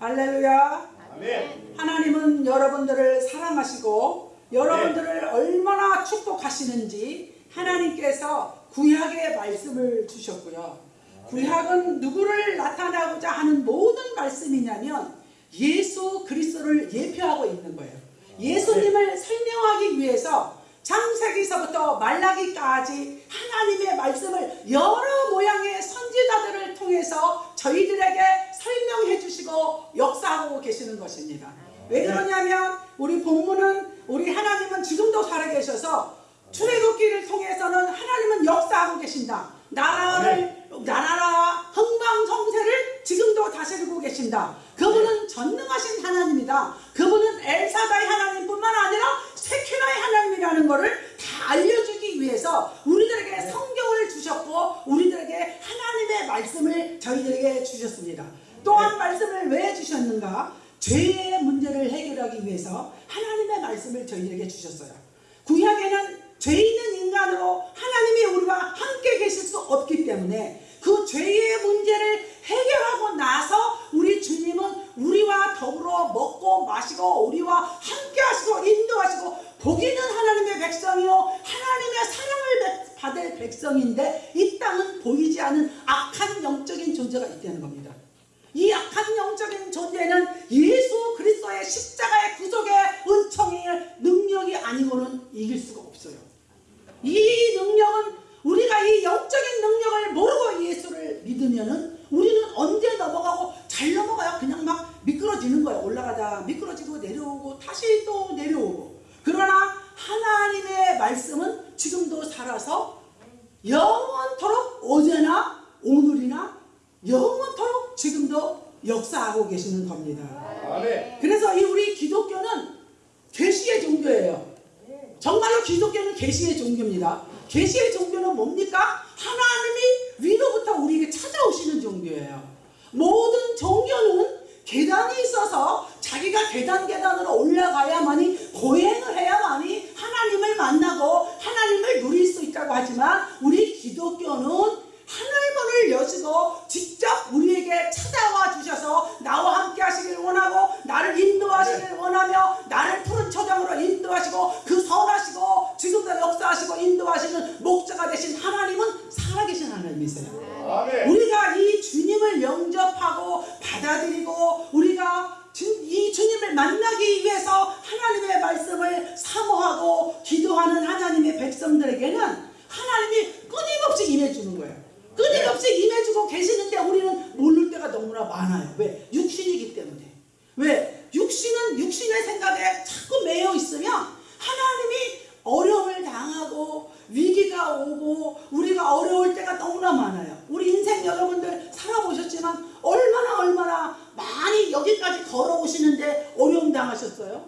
할렐루야. 아멘. 하나님은 여러분들을 사랑하시고 여러분들을 얼마나 축복하시는지 하나님께서 구약의 말씀을 주셨고요. 구약은 누구를 나타나고자 하는 모든 말씀이냐면 예수 그리스도를 예표하고 있는 거예요. 예수님을 설명하기 위해서 창세기서부터 말라기까지 하나님의 말씀을 여러 모양의 선지자들을 통해서 저희들에게 설명해 주시고 역사하고 계시는 것입니다. 왜 그러냐면 우리 본문은 우리 하나님은 지금도 살아계셔서 출애굽기를 통해서는 하나님은 역사하고 계신다. 나라를 나라와 흥망성쇠를 지금도 다스리고 계신다. 그분은 전능하신 하나님이다. 그분은 엘사다의 하나님뿐만 아니라 세케나의 하나님이라는 것을 다 알려주기 위해서 우리들에게 성경을 주셨고 우리들에게 하나님의 말씀을 저희들에게 주셨습니다. 또한 말씀을 왜 주셨는가? 죄의 문제를 해결하기 위해서 하나님의 말씀을 저희들에게 주셨어요. 구약에는 죄 있는 인간으로 하나님이 우리와 함께 계실 수 없기 때문에 그 죄의 문제를 해결하고 나서 우리 주님은 우리와 더불어 먹고 마시고 우리와 함께 하시고 인도하시고 복이는 하나님의 백성이요 하나님의 사랑을 받을 백성인데 이 땅은 보이지 않은 악한 영적인 존재가 있다는 겁니다. 이 악한 영적인 존재는 예수 그리스도의 십자가의 구속의 은총의 능력이 아니고는 이길 수가 없어요. 이 능력은 우리가 이 영적인 능력을 모르고 예수를 믿으면 은 우리는 언제 넘어가고 잘 넘어가요. 그냥 막 미끄러지는 거예요. 올라가다 미끄러지고 내려오고 다시 또 내려오고. 그러나 하나님의 말씀은 지금도 살아서 영원토록 어제나 오늘이나 영원토록 지금도 역사하고 계시는 겁니다. 아멘. 그래서 이 우리 기독교는 계시의 종교예요. 정말로 기독교는 계시의 종교입니다. 계시의 종교는 뭡니까? 하나님이 위로부터 우리에게 찾아오시는 종교예요. 모든 종교는 계단이 있어서 자기가 계단 계단으로 올라가야만이 고행을 해야만이 하나님을 만나고 하나님을 누릴 수 있다고 하지만 우리 기독교는 하늘문을 여시고 직접 우리에게 찾아와 주셔서 나와 함께 하시길 원하고 나를 인도하시길 원하며 나를 푸른 초장으로 인도하시고 그 선하시고 지금도 역사하시고 인도하시는 목자가 되신 하나님은 살아계신 하나님이세요. 아멘. 우리가 이 주님을 영접하고 받아들이고 우리가 주- 이 주님을 만나기 위해서 하나님의 말씀을 사모하고 기도하는 하나님의 백성들에게는 하나님이 끊임없이 임해주는 거예요. 끊임없이 임해주고 계시는데 우리는 모를 때가 너무나 많아요. 왜? 육신이기 때문에. 왜? 육신은 육신의 생각에 자꾸 매여 있으면 하나님이 어려움을 당하고 위기가 오고 우리가 어려울 때가 너무나 많아요. 우리 인생 여러분들 살아보셨지만 얼마나 얼마나 많이 여기까지 걸어오시는데 어려움 당하셨어요?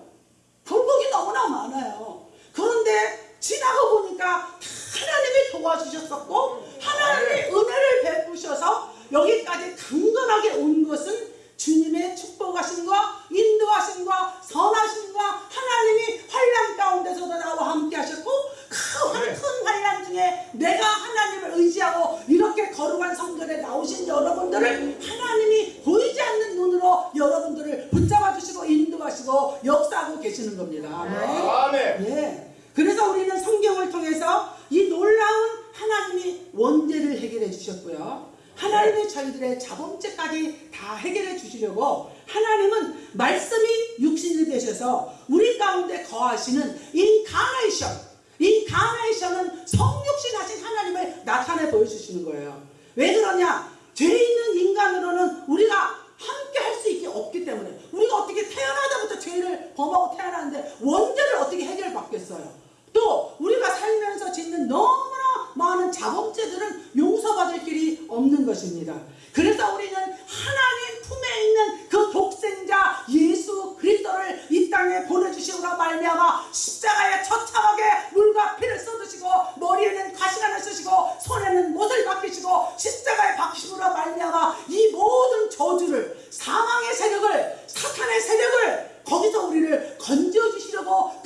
굴곡이 너무나 많아요. 그런데 지나고 보니까 다 하나님이 도와주셨었고 하나님이 은혜를 베푸셔서 여기까지 강건하게 온 것은 주님의 축복하심과 인도하심과 선하심과 하나님이 환란 가운데서도 나와 함께 하셨고 그큰 환란 중에 내가 하나님을 의지하고 이렇게 거룩한 성전에 나오신 여러분들을 하나님이 보이지 않는 눈으로 여러분들을 붙잡아 주시고 인도하시고 역사하고 계시는 겁니다. 아멘. 아멘. 예. 그래서 우리는 성경을 통해서 이 놀라운 하나님이 원죄를 해결해 주셨고요. 하나님이 저희들의 자범죄까지 다 해결해 주시려고 하나님은 말씀이 육신이 되셔서 우리 가운데 거하시는 인카네이션 인카네이션은 성육신 하신 하나님을 나타내 보여주시는 거예요. 왜 그러냐? 죄 있는 인간으로는 우리가 함께 할 수 있게 없기 때문에 우리가 어떻게 태어나자부터 죄를 범하고 태어나는데 원죄를 어떻게 해결받겠어요? 또 우리가 살면서 짓는 너무나 많은 자범죄들은 용서받을 길이 없는 것입니다. 그래서 우리는 하나님 품에 있는 그 독생자 예수 그리스도를 이 땅에 보내주시오라 말미암아 십자가에 처참하게 물과 피를 쏟으시고 머리에는 가시관을 쓰시고 손에는 못을 박히시고 십자가에 박히심으로 말미암아 이 모든 저주를 사망의 세력을 사탄의 세력을 거기서 우리를 건져주시려고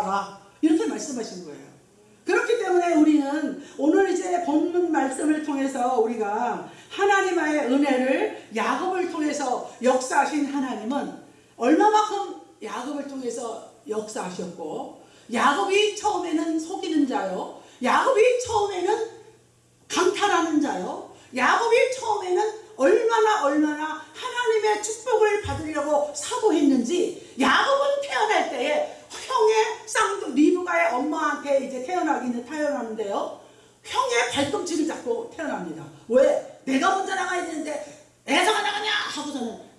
알아. 이렇게 말씀하신 거예요. 그렇기 때문에 우리는 오늘 이제 본문 말씀을 통해서 우리가 하나님의 은혜를 야곱을 통해서 역사하신 하나님은 얼마만큼 야곱을 통해서 역사하셨고 야곱이 처음에는 속이는 자요. 야곱이 처음에는 강탈하는 자요. 야곱이 처음에는 얼마나 얼마나 하나님의 축복을 받으려고 사고했는지 야곱은 태어날 때에 형의 쌍둥 리브가의 엄마한테 이제 태어나기는 태어나는데요. 형의 발꿈치를 잡고 태어납니다. 왜? 내가 먼저 나가야 되는데 애서가 나가냐 하고서는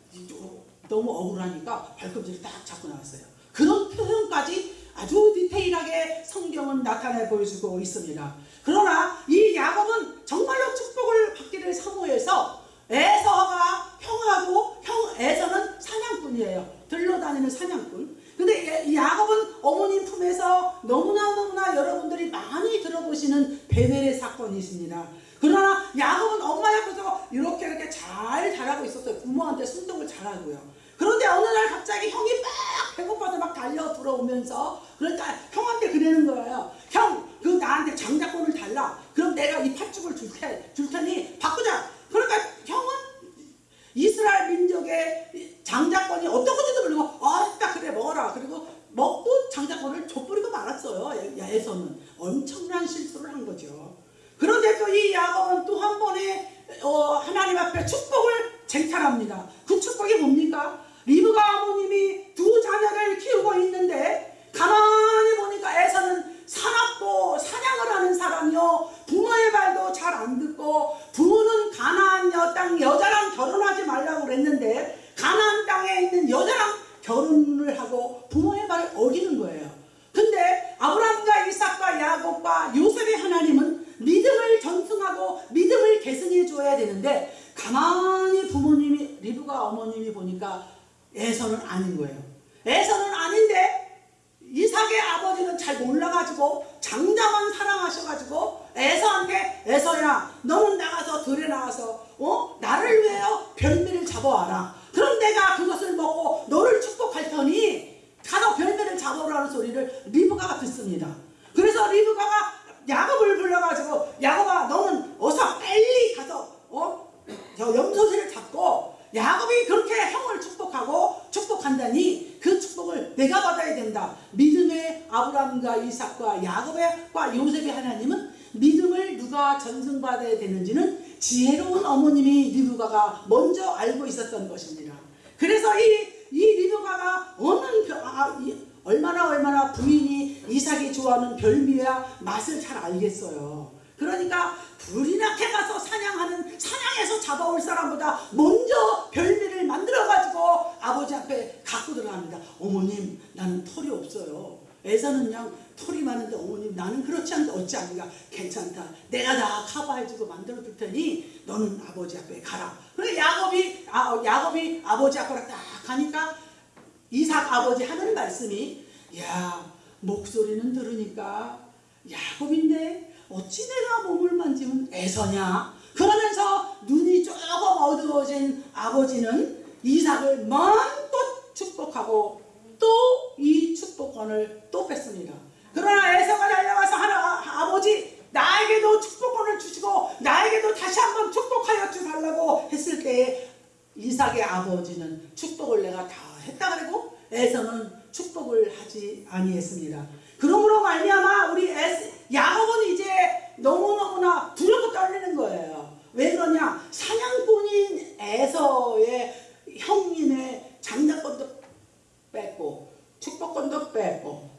너무 억울하니까 발꿈치를 딱 잡고 나왔어요. 그런 표현까지 아주 디테일하게 성경은 나타내 보여주고 있습니다. 그러나 이 야곱은 정말로 축복을 받기를 사모해서 에서가 형하고 형 에서는 사냥꾼이에요. 들러다니는 사냥꾼. 근데 이 야곱은 어머님 품에서 너무나 너무나 여러분들이 많이 들어보시는 베델의 사건이 있습니다. 그러나 야곱은 엄마 옆에서 이렇게 이렇게 잘 자라고 있었어요. 부모한테 순종을 잘하고요. 그런데 어느 날 갑자기 형이 막 배고파서 막 달려 들어오면서 그러니까 형한테 그러는 거예요. 형, 그 나한테 장자권을 달라. 그럼 내가 이 팥죽을 줄, 테, 줄 테니 바꾸자. 그러니까 형은 이스라엘 민족의 장자권이 어떤 건지도 모르고 어따 그래 먹어라. 그리고 먹고 장자권을 줘버리고 말았어요. 야에서는 엄청난 실수를 한 거죠. 그런데 또이 야곱은 또 한 번에 어, 하나님 앞에 축복을 쟁탈합니다. 그 축복이 뭡니까? 리브가 어머님이 두 자녀를 키우고 있는데 가만히 보니까 에서는 사납고 사냥을 하는 사람이요 부모의 말도 잘 안 듣고 부모는 가나안 여 땅 여자랑 결혼하지 말라고 그랬는데 가나안 땅에 있는 여자랑 결혼을 하고 부모의 말을 어기는 거예요. 근데 아브라함과 이삭과 야곱과 요셉의 하나님은 믿음을 전승하고 믿음을 계승해 줘야 되는데 가만히 부모님이 리브가 어머님이 보니까 에서는 아닌 거예요. 에서는 아닌데 이삭의 아버지는 잘 몰라가지고 장자만 사랑하셔가지고 에서한테 에서야 너는 나가서 들에 나가서 어 나를 위하여 별미를 잡아와라. 그럼 내가 그것을 먹고 너를 축복할 테니 가서 별미를 잡아오라는 소리를 리브가가 듣습니다. 그래서 리브가가 야곱을 불러가지고 야곱아 너는 어서 빨리 가서 어저 염소새를 잡고 야곱이 그렇게 형을 축복하고 축복한다니 그 축복을 내가 받아야 된다. 믿음의 아브라함과 이삭과 야곱과 요셉의 하나님은 믿음을 누가 전승받아야 되는지는 지혜로운 어머님이 리브가가 먼저 알고 있었던 것입니다. 그래서 이, 이 리브가가 어느 벼- 아, 이, 얼마나 얼마나 부인이 이삭이 좋아하는 별미와 맛을 잘 알겠어요. 그러니까 불이 나게 가서 사냥하는 사냥해서 잡아올 사람보다 먼저 별미를 만들어 가지고 아버지 앞에 갖고 들어갑니다. 어머님 나는 털이 없어요. 애사는 그냥 털이 많은데 어머님 나는 그렇지 않은데 어찌 합니까? 괜찮다. 내가 다 커버해주고 만들어 줄 테니 너는 아버지 앞에 가라. 그래 야곱이 아, 야곱이 아버지 앞으로 딱 가니까 이삭 아버지 하는 말씀이 야 목소리는 들으니까 야곱인데 어찌 내가 몸을 만지면 애서냐 그러면서 눈이 조금 어두워진 아버지는 이삭을 마음껏 축복하고 또 이 축복권을 또 뺐습니다 그러나 애서가 달려와서 하나 아버지 나에게도 축복권을 주시고 나에게도 다시 한번 축복하여 주달라고 했을 때에 이삭의 아버지는 축복을 내가 다 했다 그러고 에서는 축복을 하지 아니했습니다. 그러므로 말미암아 우리 에스, 야곱은 이제 너무너무나 두렵고 떨리는 거예요. 왜 그러냐? 사냥꾼인 에서의 형님의 장자권도 뺐고 축복권도 다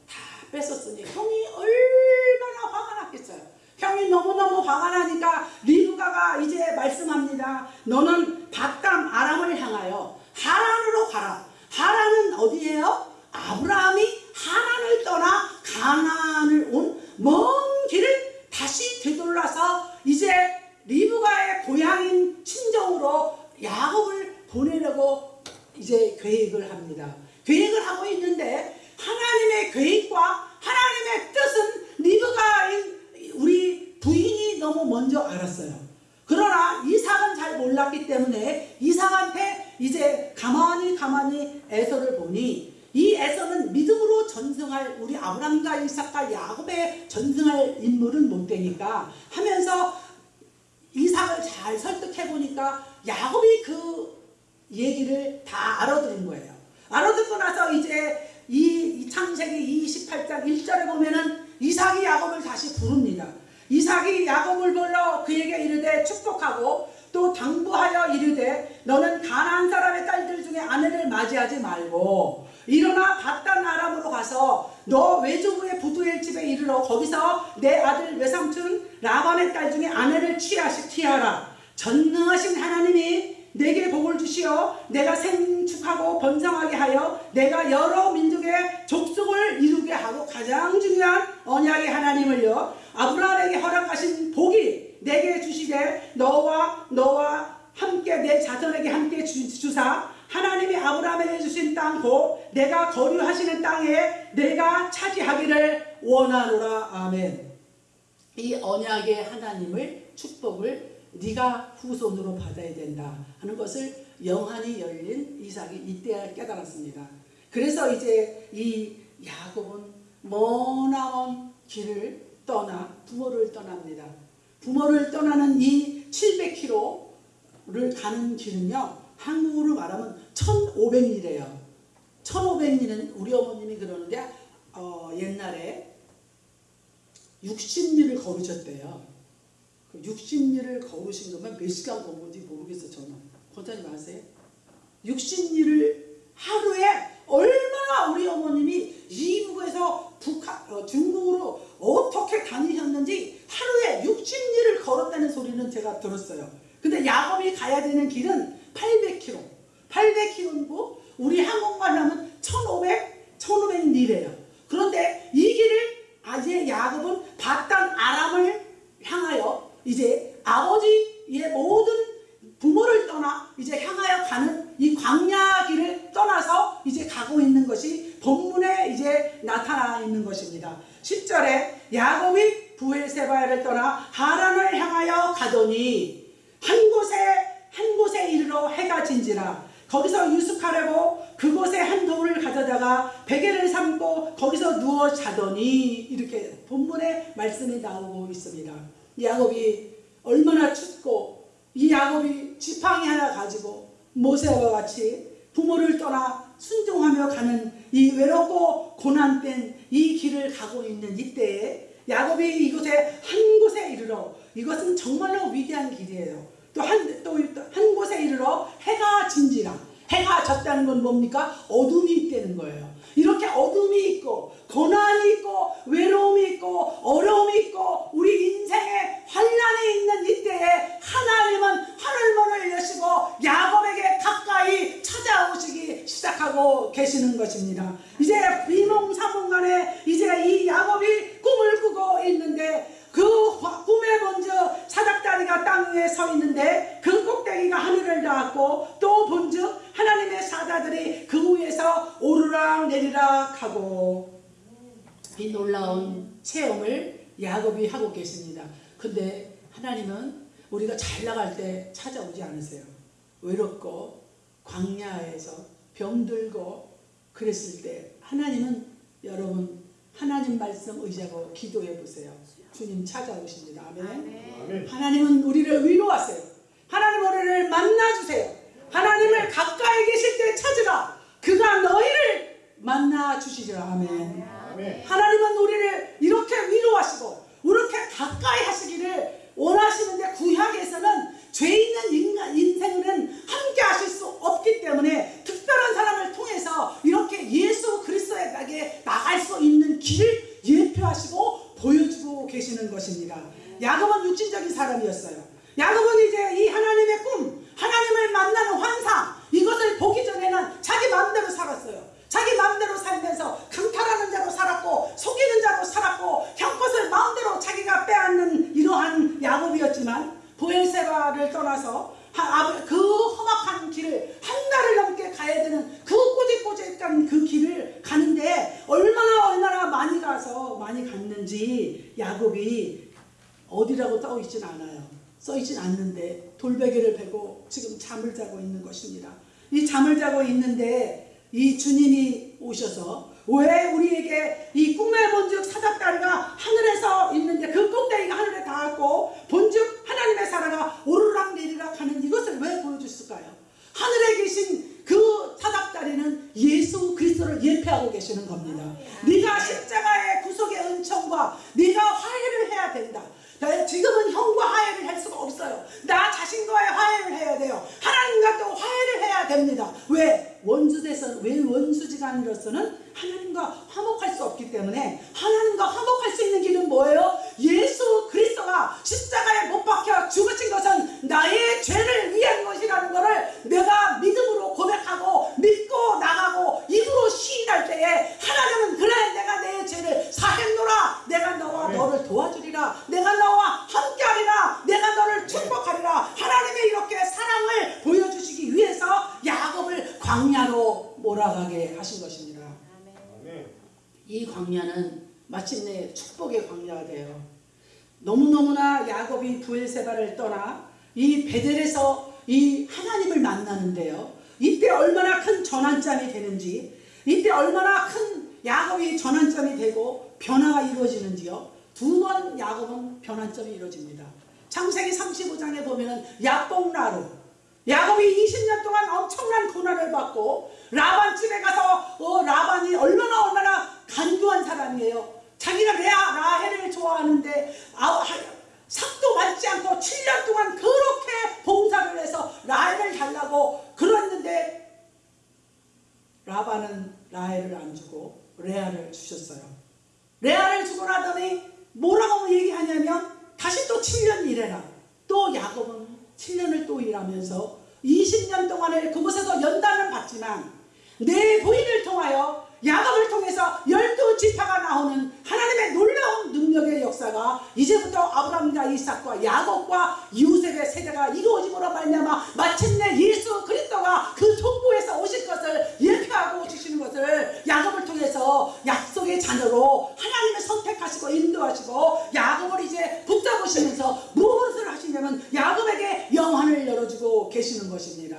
뺐었으니 형이 얼마나 화가 났겠어요. 형이 너무너무 화가 나니까 리브가가 이제 말씀합니다. 너는 바담 아람을 향하여 하란으로 가라. 하란은 어디예요? 아브라함이 하란을 떠나 가나안을 온 먼 길을 다시 되돌아서 이제 리브가의 고향인 친정으로 야곱을 보내려고 이제 계획을 합니다. 계획을 하고 있는데 하나님의 계획과 하나님의 뜻은 리브가인 우리 부인이 너무 먼저 알았어요. 그러나 이삭은 잘 몰랐기 때문에 이삭한테 이제 가만히 가만히 에서를 보니 이 에서는 믿음으로 전승할 우리 아브람과 이삭과 야곱의 전승할 인물은 못 되니까 하면서 이삭을 잘 설득해 보니까 야곱이 그 얘기를 다 알아들은 거예요. 알아듣고 나서 이제 이, 이 창세기 28장 1절에 보면은 이삭이 야곱을 다시 부릅니다. 이삭이 야곱을 불러 그에게 이르되 축복하고 또 당부하여 이르되 너는 가나안 사람의 딸들 중에 아내를 맞이 하지 말고 일어나 바단 아람으로 가서 너 외조부의 부두엘 집에 이르러 거기서 내 아들 외삼촌 라반의 딸 중에 아내를 취하시 취하라 전능하신 하나님이 내게 복을 주시어 내가 생축하고 번성하게 하여 내가 여러 민족의 족속을 이루게 하고 가장 중요한 언약의 하나님을요 아브라함에게 허락하신 복이 내게 주시되 너와 너와 함께 내 자손에게 함께 주, 주사 하나님이 아브라함에게 주신 땅고 내가 거류하시는 땅에 내가 차지하기를 원하노라 아멘 이 언약의 하나님을 축복을 네가 후손으로 받아야 된다 하는 것을 영안이 열린 이삭이 이때 깨달았습니다. 그래서 이제 이 야곱은 머나먼 길을 떠나 부모를 떠납니다. 부모를 떠나는 이 700km를 가는 길은요 한국으로 말하면 1500리래요. 1500리는 우리 어머님이 그러는데 어, 옛날에 60리를 걸으셨대요. 그 60리를 걸으신 거면 몇 시간 걸은지 모르겠어 저는. 권사님 아세요? 60리를 하루에 얼마나 우리 어머님이 이북에서 북한, 어, 중국으로 어떻게 다니셨는지 하루에 60리를 걸었다는 소리는 제가 들었어요. 근데 야곱이 가야 되는 길은 800km. 800km고 우리 한국말 하면 1500, 1500리래요. 그런데 이 길을 아재 야곱은 바단 아람을 향하여 이제 아버지의 모든 야곱이 부엘세바를 떠나 하란을 향하여 가더니 한 곳에 한 곳에 이르러 해가 진지라 거기서 유숙하려고 그곳에 한 돌을 가져다가 베개를 삼고 거기서 누워 자더니 이렇게 본문에 말씀이 나오고 있습니다. 야곱이 얼마나 춥고 이 야곱이 지팡이 하나 가지고 모세와 같이 부모를 떠나 순종하며 가는 이 외롭고 고난된 이 길을 가고 있는 이때에 야곱이 이곳에 한 곳에 이르러 이것은 정말로 위대한 길이에요. 또 한 또 한 곳에 이르러 해가 진지라 해가 졌다는 건 뭡니까? 어둠이 있다는 거예요. 이렇게 어둠이 있고 고난이 있고 외로움이 있고 어려움이 있고 우리 인생에 환란이 있는 이때에 하나님은 하늘문을 여시고 야곱에게 가까이 찾아오시기 시작하고 계시는 것입니다. 이제 비몽사몽간에 이제 이 야곱이 꿈을 꾸고 있는데 그 꿈에 먼저 사닥다리가 땅 위에 서 있는데 그 꼭대기가 하늘을 닿았고 또 본즉 하나님의 사자들이 그 위에서 오르락 내리락 하고 이 놀라운 체험을 야곱이 하고 계십니다. 근데 하나님은 우리가 잘 나갈 때 찾아오지 않으세요. 외롭고 광야에서 병들고 그랬을 때 하나님은 여러분 하나님 말씀 의지하고 기도해 보세요. 주님 찾아오십니다. 아멘. 아멘. 하나님은 우리를 위로하세요. 하나님 우리를 만나주세요. 하나님을 가까이 계실 때 찾으라. 그가 너희를 만나 주시리라. 아멘. 아멘. 하나님은 우리를 이렇게 위로하시고 이렇게 가까이 하시기를 원하시는데 구약에서는 죄 있는 인간 인생은 함께 하실 수 없기 때문에 특별한 사람을 통해서 이렇게 예수 그리스도에게 나갈 수 있는 길을 예표하시고 보여주고 계시는 것입니다. 야곱은 육신적인 사람이었어요. 야곱은 이제 이 하나님의 꿈, 하나님을 만나는 환상 이것을 보기 전에는 자기 마음대로 살았어요. 자기 마음대로 살면서 강탈하는 자로 살았고 속이는 자로 살았고 형 것을 마음대로 자기가 빼앗는 이러한 야곱이었지만 보엘세바를 떠나서 하- 아- 그 험악한 길을 한 달을 넘게 가야 되는 그 꼬질꼬질한 그 길을 가는데 얼마나 얼마나 많이 가서 많이 갔는지 야곱이 어디라고 써 있진 않아요. 써 있진 않는데 돌베개를 베고 지금 잠을 자고 있는 것입니다. 이 잠을 자고 있는데 이 주님이 오셔서 왜 우리에게 이 꿈의 본즉 사닥다리가 하늘에서 있는데 그 꼭대기가 하늘에 닿았고 본즉 하나님의 사랑아 오르락 내리락 하는 이것을 왜 보여줬을까요? 하늘에 계신 그 사닥다리는 예수 그리스도를 예표하고 계시는 겁니다. 네가 십자가의 구속의 은총과 네가 화해를 해야 된다. 나 지금은 형과 화해를 할 수가 없어요. 나 자신과의 화해를 해야 돼요. 하나님과 또 화해를 해야 됩니다. 왜? 원수대서 왜 원수지간으로서는 하나님과 화목할 수 없기 때문에 하나님과 화목할 수 있는 길은 뭐예요? 예수 그리스도가 십자가에 못 박혀 죽으신 것은 나의 죄를 위한 것이라는 것을 내가 믿음으로 고백하고 믿고 나가고 입으로 시인할 때에 하나님은 그래 내가 내 죄를 사했노라 내가 너와 아멘. 너를 도와주리라 내가 너와 함께하리라 내가 너를 축복하리라 하나님의 이렇게 사랑을 보여주시기 위해서 야곱을 광야로 몰아가게 하신 것입니다 아멘. 이 광야는 마침내 축복의 광야가 돼요. 너무너무나 야곱이 부엘세바를 떠나 이 베델에서 이 하나님을 만나는데요. 이때 얼마나 큰 전환점이 되는지, 이때 얼마나 큰 야곱이 전환점이 되고 변화가 이루어지는지요. 두 번 야곱은 변환점이 이루어집니다. 창세기 35장에 보면 은 야뽕나루 야곱이 20년 동안 엄청난 고난을 받고 라반 집에 가서 어, 라반이 얼마나 얼마나 간교한 사람이에요. 자기가 레아 라헬을 좋아하는데 아, 하- 삭도 맞지 않고 7년 동안 그렇게 봉사를 해서 라헬을 달라고 그랬는데 라반은 라헬을 안 주고 레아를 주셨어요. 레아를 주고 나더니 뭐라고 얘기하냐면 다시 또 7년 일해라. 또 야곱은 7년을 또 일하면서 20년 동안을 그곳에서 연단을 받지만 내 부인을 통하여 야곱을 통해서 열두 지파가 나오는 하나님의 놀라운 능력의 역사가 이제부터 아브라함과 이삭과 야곱과 요셉의 세대가 이루어짐으로 말미암아 마침내 예수 그리스도가 그 족보에서 오실 것을 예표하고 주시는 것을 야곱을 통해서 약속의 자녀로 하나님을 선택하시고 인도하시고 이제 붙잡으시면서 무엇을 하시냐면 야곱에게 영환을 열어주고 계시는 것입니다.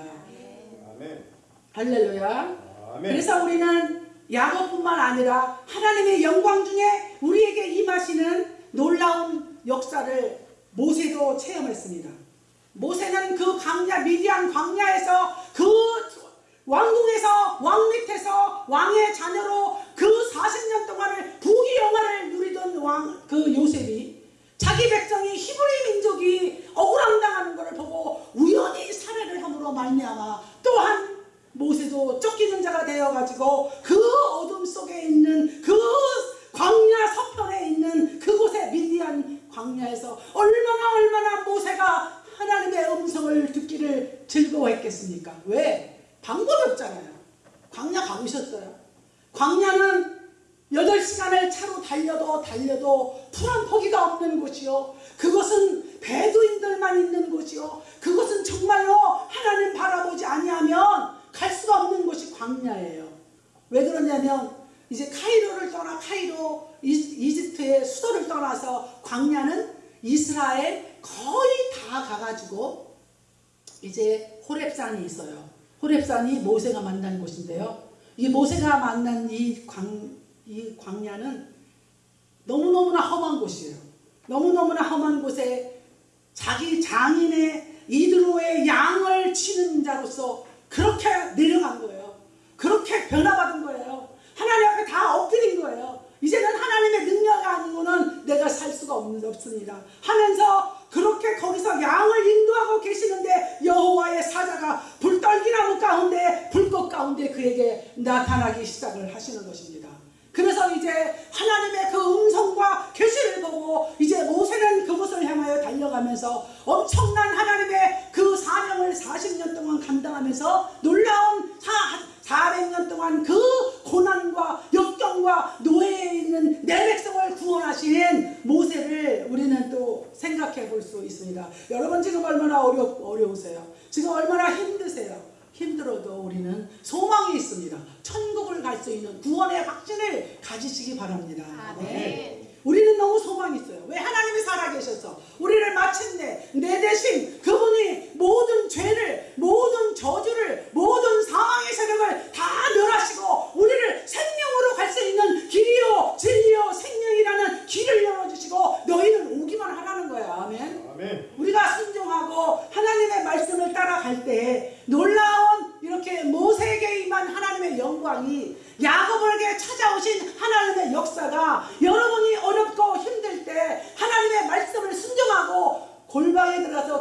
아멘. 할렐루야. 아멘. 그래서 우리는 야곱뿐만 아니라 하나님의 영광 중에 우리에게 임하시는 놀라운 역사를 모세도 체험했습니다. 모세는 그 광야 미디안 광야에서 그 왕궁에서 왕 밑에서 왕의 자녀로 그 40년 동안을 부귀영화를 누리던 왕 그 요셉이 자기 백성이 히브리 민족이 억울함당하는 것을 보고 우연히 살해를 함으로 말미암아 또한 모세도 쫓기는 자가 되어가지고 그 어둠 속에 있는 그 광야 서편에 있는 그곳에 미디안 광야에서 얼마나 얼마나 모세가 하나님의 음성을 듣기를 즐거워했겠습니까? 왜? 방법이 없잖아요. 광야 가보셨어요? 광야는 8시간을 차로 달려도 달려도 풀한 포기가 없는 곳이요. 그것은 베두인들만 있는 곳이요. 그것은 정말로 하나님 바라보지 아니하면 갈 수가 없는 곳이 광야예요. 왜 그러냐면 이제 카이로를 떠나 카이로 이- 이집트의 수도를 떠나서 광야는 이스라엘 거의 다 가가지고 이제 호렙산이 있어요. 호렙산이 모세가 만난 곳인데요. 이 모세가 만난 이 광, 이 광야는 너무너무나 험한 곳이에요. 너무너무나 험한 곳에 자기 장인의 이드로의 양을 치는 자로서 그렇게 내려간 거예요. 그렇게 변화받은 거예요. 하나님 앞에 다 엎드린 거예요. 이제는 하나님의 능력이 아니고는 내가 살 수가 없습니다. 하면서 그렇게 거기서 양을 인도하고 계시는데 여호와의 사자가 불떨기나무 가운데 불꽃 가운데 그에게 나타나기 시작을 하시는 것입니다. 그래서 이제 하나님의 그 음성과 계시를 보고 이제 모세는 그곳을 향하여 달려가면서 엄청난 하나님의 그 사명을 40년 동안 감당하면서 놀라운 사, 400년 동안 그 고난과 역경과 노예에 있는 내 백성을 구원하신 모세를 우리는 또 생각해 볼 수 있습니다. 여러분 지금 얼마나 어려, 어려우세요? 지금 얼마나 힘드세요? 힘들어도 우리는 소망이 있습니다. 천국을 갈 수 있는 구원의 확신을 가지시기 바랍니다. 아멘. 우리는 너무 소망이 있어요. 왜 하나님이 살아계셔서 우리를 마침내 내 대신 그분이 모든 죄를 모든 저주를 모든 사망의 세력을 다 멸하시고 우리를 새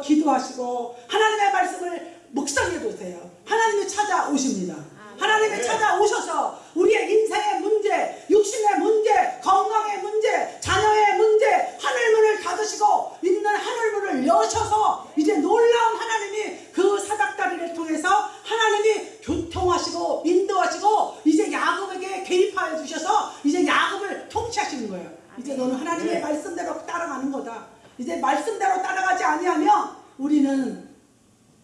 기도하시고 하나님의 말씀을 묵상해 보세요. 하나님이 찾아오십니다. 하나님이 찾아오셔서 우리의 인생의 문제, 육신의 문제, 건강의 문제, 자녀의 문제, 하늘문을 닫으시고 있는 하늘문을 여셔서 이제 놀라운 하나님이 그 사닥다리를 통해서 하나님이 교통하시고 인도하시고 이제 야곱에게 개입하여 주셔서 이제 야곱을 통치하시는 거예요. 이제 너는 하나님의 네. 말씀대로 따라가는 거다. 이제 말씀대로 따라가지 아니하면 우리는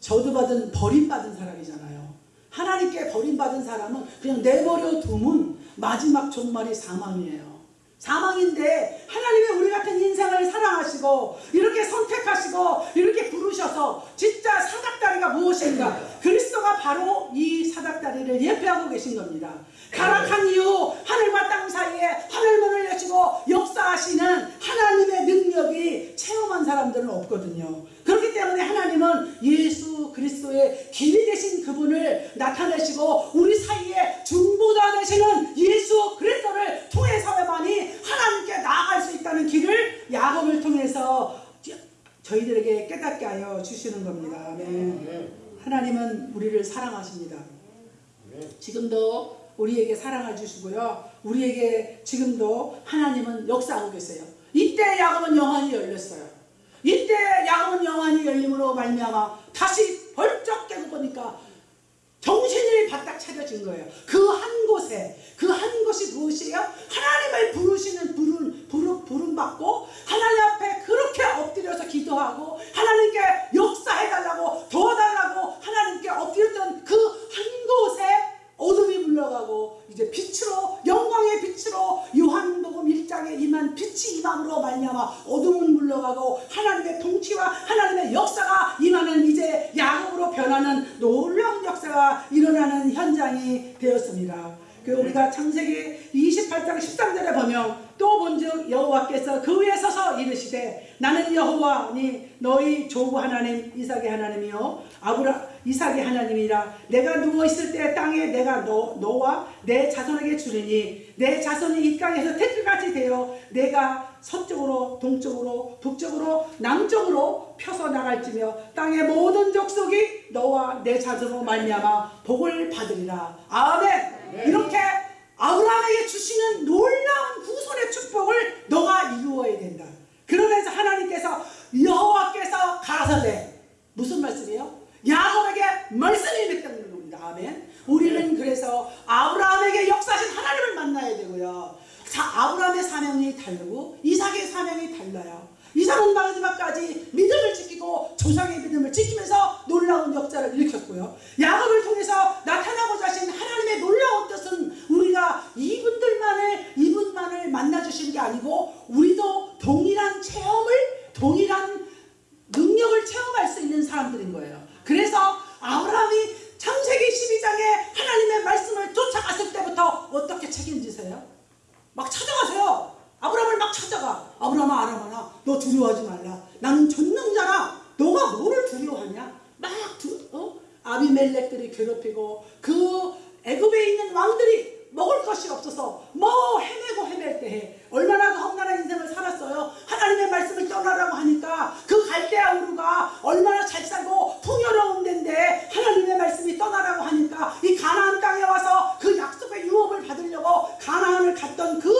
저주받은 버림받은 사람이잖아요. 하나님께 버림받은 사람은 그냥 내버려 두면 마지막 종말이 사망이에요. 사망인데 하나님이 우리 같은 인생을 사랑하시고 이렇게 선택하시고 이렇게 부르셔서 진짜 사닥다리가 무엇인가 그리스도가 바로 이 사닥다리를 예표하고 계신 겁니다. 타락한 이후 하늘과 땅 사이에 하늘문을 여시고 역사하시는 하나님의 능력이 체험한 사람들은 없거든요. 그렇기 때문에 하나님은 예수 그리스도의 길이 되신 그분을 나타내시고 우리 사이에 중보자 되시는 예수 그리스도를 통해서만이 하나님께 나아갈 수 있다는 길을 야곱을 통해서 저희들에게 깨닫게 하여 주시는 겁니다. 아멘. 하나님은 우리를 사랑하십니다. 지금도 우리에게 사랑을 주시고요. 우리에게 지금도 하나님은 역사하고 계세요. 이때 야곱은 영환이 열렸어요. 이때 야곱은 영환이 열림으로 말미암아 다시 벌쩍 깨고 보니까 정신이 바짝 차려진 거예요. 그 한 곳에 그 한 곳이 무엇이에요? 하나님을 부르시는 부름 부름 부름 받고 하나님 앞에 그렇게 엎드려서 기도하고 하나님께 역사해 달라고 도와달라고 하나님께 엎드렸던 그 물러가고 이제 빛으로 영광의 빛으로 요한복음 1장에 임한 빛이 임함으로 말미암아 어둠은 물러가고 하나님의 통치와 하나님의 역사가 임하는 이제 야곱으로 변하는 놀라운 역사가 일어나는 현장이 되었습니다. 그 우리가 창세기 28장 13절에 보면 또 본즉 여호와께서 그 위에 서서 이르시되 나는 여호와니 너희 조부 하나님 이삭의 하나님이요 아브라 이삭의 하나님이라 내가 누워 있을 때 땅에 내가 너 너와 내 자손에게 주리니 내 자손이 이 땅에서 태클같이 되어 내가 서쪽으로 동쪽으로 북쪽으로 남쪽으로 펴서 나갈지며 땅의 모든 족속이 너와 내 자손으로 말미암아 복을 받으리라 아멘 이렇게 아브라함에게 주시는 놀라운 후손의 축복을 너가 이루어야 된다. 그러면서 하나님께서 여호와께서 가라사대 무슨 말씀이에요? 야곱에게 말씀이 맺다는 겁니다. 아멘. 우리는 그래서 아브라함에게 역사하신 하나님을 만나야 되고요. 자, 아브라함의 사명이 다르고 이삭의 사명이 달라요. 이삭은 마지막까지 믿음을 지키고 조상의 믿음을 지키면서 놀라운 역사를 일으켰고요. 야곱을 통해서 나타나고자 하신 하나님의 놀라운 뜻은 우리가 이분들만을 이분만을 만나 주신 게 아니고 우리도 동일한 체험을 동일한 능력을 체험할 수 있는 사람들인 거예요. 그래서 아브라함이 창세기 12장에 하나님의 말씀을 쫓아갔을 때부터 어떻게 책임지세요? 막 찾아가세요. 아브라함을 막 찾아가. 아브라함아 아람아나 너 두려워하지 말라. 나는 전능자라. 너가 뭐를 두려워하냐? 막 두, 어? 아비멜렉들이 괴롭히고 그 애굽에 있는 왕들이 먹을 것이 없어서 뭐 헤매고 헤맬 때에 얼마나 그 험난한 인생을 살았어요. 하나님의 말씀을 떠나라고 하니까 그 갈대아 우루가 얼마나 잘 살고 풍요로운 데인데 하나님의 말씀이 떠나라고 하니까 이 가나안 땅에 와서 그 약속의 유업을 받으려고 가나안을 갔던 그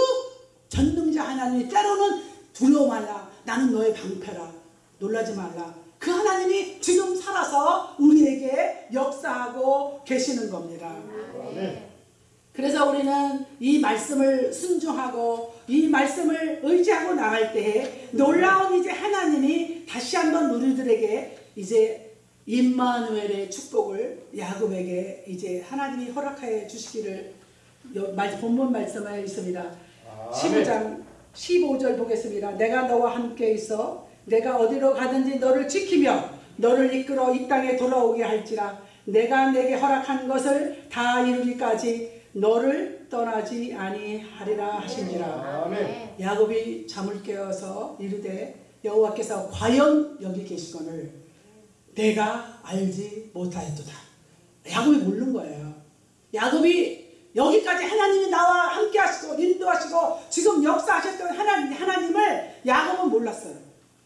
전능자 하나님이 때로는 두려워 말라. 나는 너의 방패라. 놀라지 말라. 그 하나님이 지금 살아서 우리에게 역사하고 계시는 겁니다. 아멘. 그래서 우리는 이 말씀을 순종하고 이 말씀을 의지하고 나갈 때에 놀라운 이제 하나님이 다시 한번 우리들에게 이제 임마누엘의 축복을 야곱에게 이제 하나님이 허락하여 주시기를 본문 말씀에 있습니다. 아멘. 15장 15절 보겠습니다. 내가 너와 함께 있어 내가 어디로 가든지 너를 지키며 너를 이끌어 이 땅에 돌아오게 할지라 내가 내게 허락한 것을 다 이루기까지 너를 떠나지 아니하리라 하신지라 아멘. 야곱이 잠을 깨어서 이르되 여호와께서 과연 여기 계시거늘 내가 알지 못하였도다. 야곱이 모르는 거예요. 야곱이 여기까지 하나님이 나와 함께 하시고 인도하시고 지금 역사하셨던 하나님, 하나님을 야곱은 몰랐어요.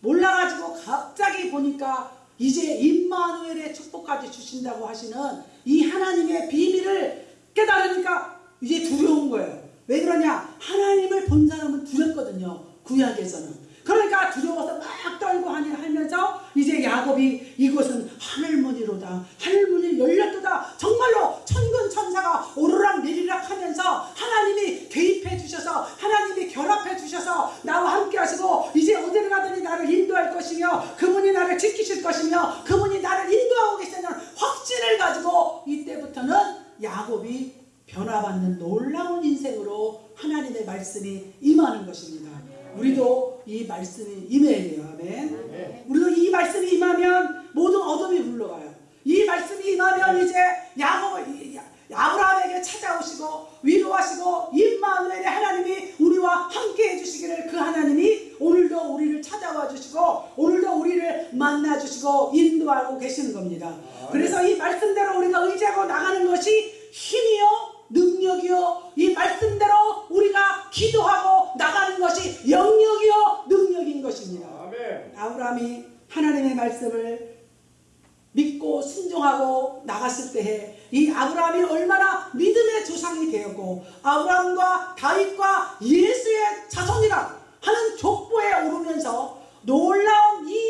몰라가지고 갑자기 보니까 이제 임마누엘의 축복까지 주신다고 하시는 이 하나님의 비밀을 깨달으니까 이제 두려운 거예요. 왜 그러냐? 하나님을 본 사람은 두렵거든요. 구약에서는. 그러니까 두려워서 막 떨고 하면서 이제 야곱이 이곳은 하늘문이로다. 하늘문이 열렸도다. 정말로 천군 천사가 오르락 내리락 하면서 하나님이 개입해 주셔서 하나님이 결합해 주셔서 나와 함께 하시고 이제 어디를 가든지 나를 인도할 것이며 그분이 나를 지키실 것이며 그분이 나를 인도하고 계시는 확신을 가지고 이때부터는 야곱이 변화받는 놀라운 인생으로 하나님의 말씀이 임하는 것입니다. 우리도 이 말씀이 임해야 돼요. 아멘. 네. 우리도 이 말씀이 임하면 모든 어둠이 물러가요. 이 말씀이 임하면 이제 야곱 아브라함에게 찾아오시고 위로하시고 임마누엘의 하나님이 우리와 함께 해주시기를 그 하나님이 오늘도 우리를 찾아와 주시고 오늘도 우리를 만나 주시고 인도하고 계시는 겁니다. 그래서 이 말씀대로 우리가 의지하고 나가는 것이 힘이요? 능력이요? 이 말씀대로 우리가 기도하고 나가는 것이 영역이요? 능력인 것입니다. 아브라함이 하나님의 말씀을 믿고 순종하고 나갔을 때에 이 아브라함이 얼마나 믿음의 조상이 되었고 아브라함과 다윗과 예수의 자손이라 하는 족보에 오르면서 놀라운 이